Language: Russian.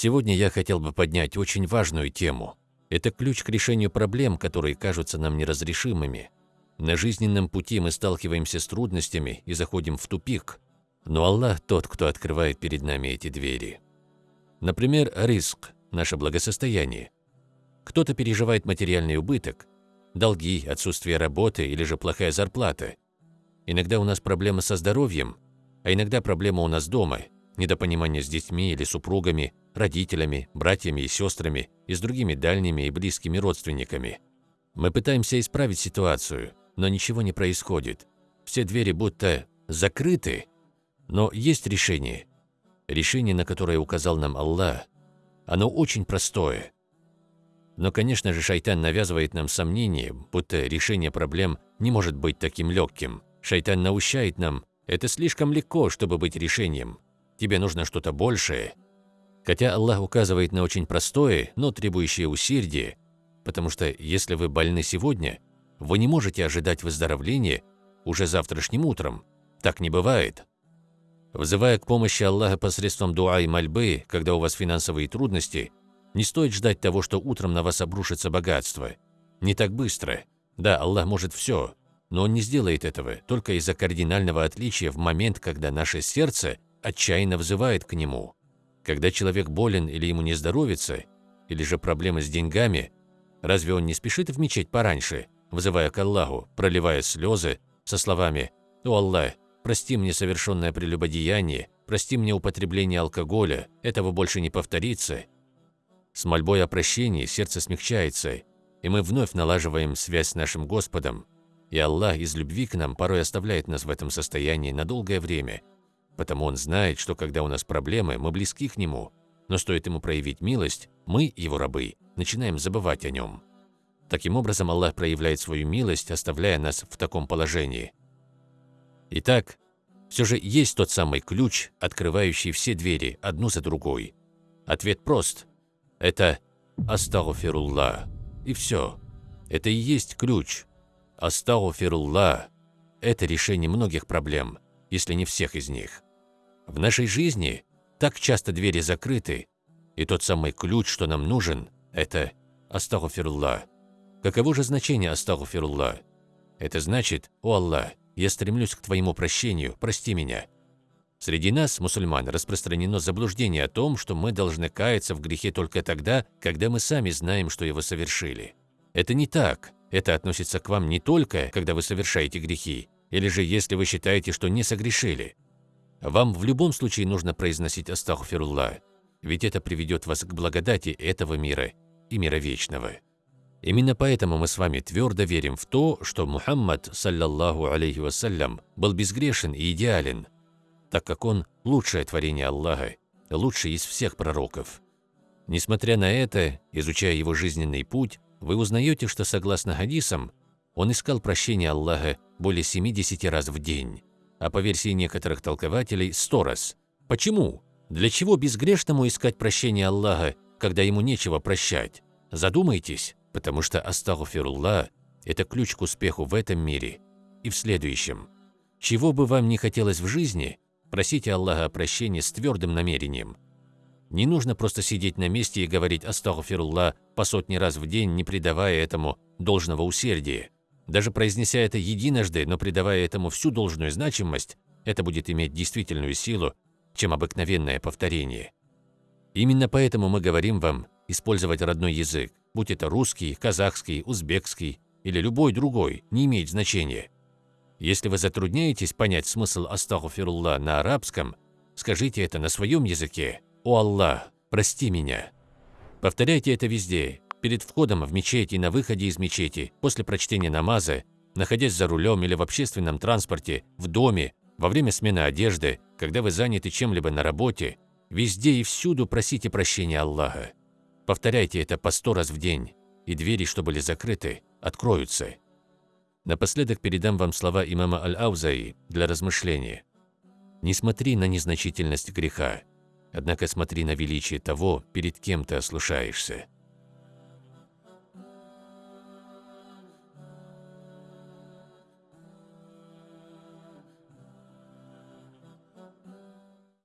Сегодня я хотел бы поднять очень важную тему. Это ключ к решению проблем, которые кажутся нам неразрешимыми. На жизненном пути мы сталкиваемся с трудностями и заходим в тупик, но Аллах тот, кто открывает перед нами эти двери. Например, риск – наше благосостояние. Кто-то переживает материальный убыток, долги, отсутствие работы или же плохая зарплата. Иногда у нас проблемы со здоровьем, а иногда проблема у нас дома, недопонимание с детьми или супругами, родителями, братьями и сестрами и с другими дальними и близкими родственниками. Мы пытаемся исправить ситуацию, но ничего не происходит. Все двери будто закрыты. Но есть решение. Решение, на которое указал нам Аллах. Оно очень простое. Но, конечно же, шайтан навязывает нам сомнение, будто решение проблем не может быть таким легким. Шайтан наущает нам, это слишком легко, чтобы быть решением. Тебе нужно что-то большее. Хотя Аллах указывает на очень простое, но требующее усердия, потому что если вы больны сегодня, вы не можете ожидать выздоровления уже завтрашним утром. Так не бывает. Взывая к помощи Аллаха посредством дуа и мольбы, когда у вас финансовые трудности, не стоит ждать того, что утром на вас обрушится богатство. Не так быстро. Да, Аллах может все, но Он не сделает этого только из-за кардинального отличия в момент, когда наше сердце отчаянно взывает к Нему. Когда человек болен или ему не здоровится, или же проблемы с деньгами, разве он не спешит в мечеть пораньше, взывая к Аллаху, проливая слезы, со словами «О Аллах, прости мне совершенное прелюбодеяние, прости мне употребление алкоголя, этого больше не повторится». С мольбой о прощении сердце смягчается, и мы вновь налаживаем связь с нашим Господом, и Аллах из любви к нам порой оставляет нас в этом состоянии на долгое время, потому Он знает, что когда у нас проблемы, мы близки к Нему, но стоит Ему проявить милость, мы, Его рабы, начинаем забывать о Нем. Таким образом, Аллах проявляет свою милость, оставляя нас в таком положении. Итак, все же есть тот самый ключ, открывающий все двери, одну за другой. Ответ прост. Это «Астагфируллах». И все. Это и есть ключ. «Астагфируллах» – это решение многих проблем, если не всех из них. В нашей жизни так часто двери закрыты, и тот самый ключ, что нам нужен – это «Астагфируллах». Каково же значение «Астагфируллах»? Это значит «О Аллах, я стремлюсь к Твоему прощению, прости меня». Среди нас, мусульман, распространено заблуждение о том, что мы должны каяться в грехе только тогда, когда мы сами знаем, что его совершили. Это не так. Это относится к вам не только, когда вы совершаете грехи, или же если вы считаете, что не согрешили. Вам в любом случае нужно произносить «Астагфируллах», ведь это приведет вас к благодати этого мира и мира вечного. Именно поэтому мы с вами твердо верим в то, что Мухаммад, саллаллаху алейхи вассалям, был безгрешен и идеален, так как он – лучшее творение Аллаха, лучший из всех пророков. Несмотря на это, изучая его жизненный путь, вы узнаете, что согласно хадисам, он искал прощения Аллаха более 70 раз в день, а по версии некоторых толкователей – 100 раз. Почему? Для чего безгрешному искать прощения Аллаха, когда ему нечего прощать? Задумайтесь, потому что астагфируллах – это ключ к успеху в этом мире и в следующем. Чего бы вам ни хотелось в жизни, просите Аллаха о прощении с твердым намерением – не нужно просто сидеть на месте и говорить «Астагфируллах» по сотни раз в день, не придавая этому должного усердия. Даже произнеся это единожды, но придавая этому всю должную значимость, это будет иметь действительную силу, чем обыкновенное повторение. Именно поэтому мы говорим вам использовать родной язык, будь это русский, казахский, узбекский или любой другой, не имеет значения. Если вы затрудняетесь понять смысл «Астагфируллах» на арабском, скажите это на своем языке. «О Аллах, прости меня». Повторяйте это везде, перед входом в мечеть и на выходе из мечети, после прочтения намаза, находясь за рулем или в общественном транспорте, в доме, во время смены одежды, когда вы заняты чем-либо на работе, везде и всюду просите прощения Аллаха. Повторяйте это по сто раз в день, и двери, что были закрыты, откроются. Напоследок передам вам слова имама Аль-Аузаи для размышления. «Не смотри на незначительность греха, Однако смотри на величие того, перед кем ты ослушаешься.